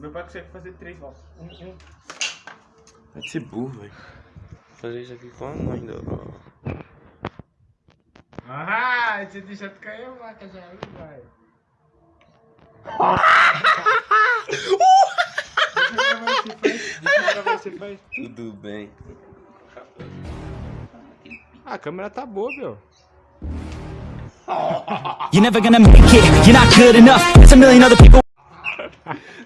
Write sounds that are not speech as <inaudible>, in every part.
Meu pai consegue fazer três voltas. Um, um. Vai ser burro, velho. Fazer isso aqui com a mãe do. Ah, você deixa tu cair a vaca já, aí vai. Tudo bem. Ah, a câmera tá boa, meu. You're never gonna make it, you're not good enough. There's a million other people. <laughs>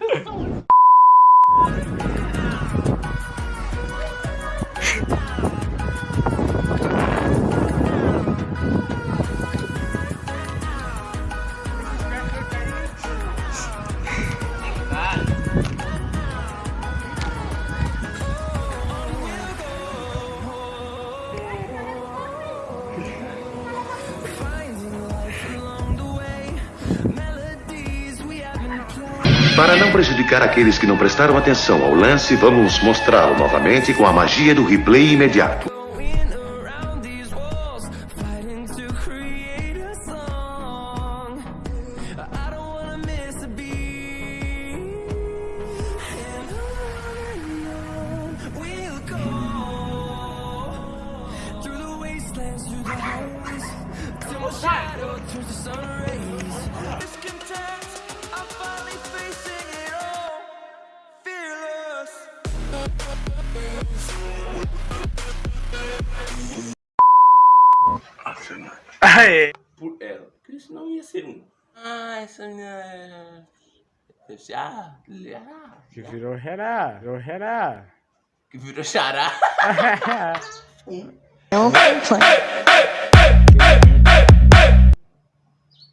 Para não prejudicar aqueles que não prestaram atenção ao lance, vamos mostrá-lo novamente com a magia do replay imediato. Going around these walls, fighting to Aê! Por ela. Porque senão ia ser um. Ah, essa menina. Deve ser. Ah, ah, Que virou Herá, virou Herá. que virou xará.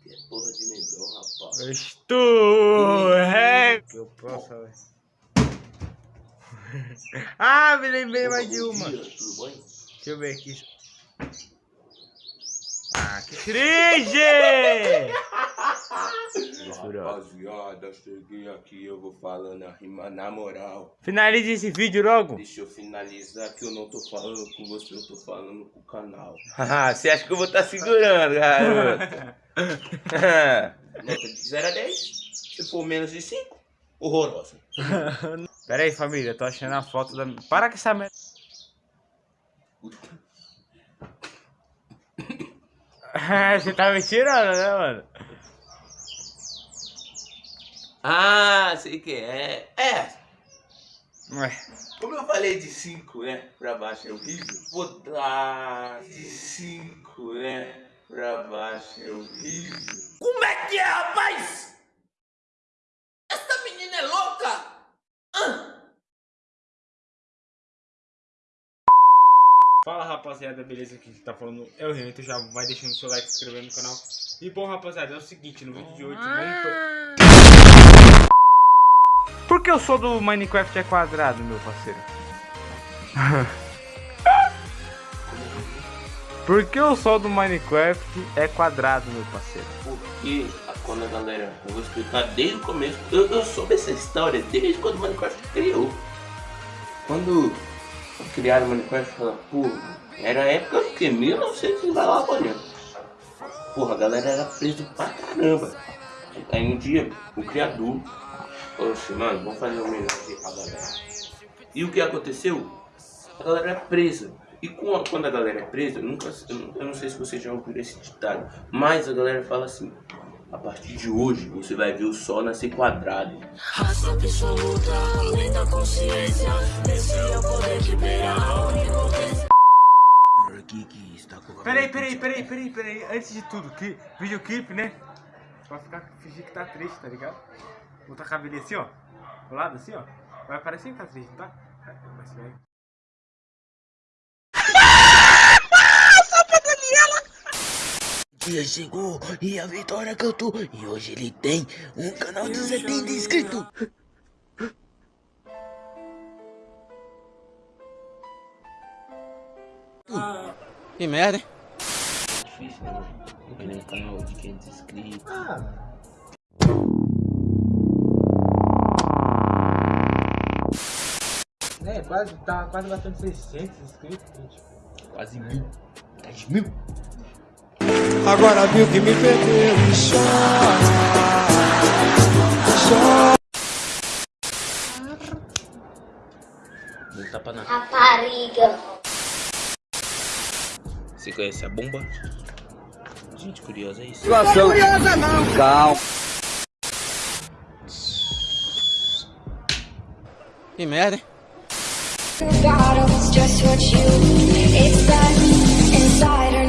Que porra de negão, rapaz. Estou ré. Que eu posso. Ah, me lembrei mais de uma. Deixa eu ver aqui. Ah, que cringe! Rapaziada, cheguei aqui, eu vou falando a rima na moral. Finalize esse vídeo logo. Deixa eu finalizar que eu não tô falando com você, eu tô falando com o canal. <laughs> Você acha que eu vou estar segurando, garoto? Nota de 0 a 10. Se for menos de 5, horrorosa. <laughs> Pera aí, família, tô achando a foto da. Para com essa merda. <laughs> Você tá me tirando, né, mano? Ah, sei que é. É, Ué. como eu falei de 5, né? Pra baixo é horrível. Vou dar de 5, né? Pra baixo é horrível. Como é que é, rapaz? Essa menina é louca? Fala rapaziada, beleza? Aqui que tá falando é o Renato, já vai deixando seu like, se inscrevendo no canal. E bom rapaziada, é o seguinte, no vídeo de hoje vamos... to- Por que eu sou do Minecraft é quadrado, meu parceiro? <laughs> Por que o sol do Minecraft é quadrado, meu parceiro? Porque a- quando a galera. Eu vou explicar desde o começo. Eu, eu soube essa história desde quando o Minecraft criou. Quando criaram o Minecraft, falaram, pô, era a época que 1900 e vai lá olhando. Porra, a galera era presa pra caramba. Aí um dia, o criador falou assim, mano, vamos fazer uma homenagem pra galera. E o que aconteceu? A galera é presa. E quando a galera é presa, eu, nunca, eu, não- sei se você já ouviu esse ditado, mas a galera fala assim, a partir de hoje você vai ver o sol nascer quadrado. Raça absoluta, além da consciência. Esse é o poder que beira a onipotência. Peraí, peraí, peraí, peraí, peraí. Antes de tudo, que, videoclipe, né? Pra ficar, fingir que tá triste, tá ligado? Botar a cabelinha assim, ó. Do lado assim, ó. Vai parecer que tá triste, tá? Mas vai. Dia chegou e a vitória cantou. E hoje ele tem um canal de 70 inscritos. Que merda, hein? Difícil, né? Porque nem canal de 500 inscritos. É, quase, tá quase batendo 600 inscritos, gente. Quase mil. 10 mil. Agora viu que me perdeu e chora. Chora. tapa na. Rapariga. Você conhece a bomba? Gente curiosa, é isso? Não é curiosa, não. Calma. Que merda, hein? Bottles, just what you inside, inside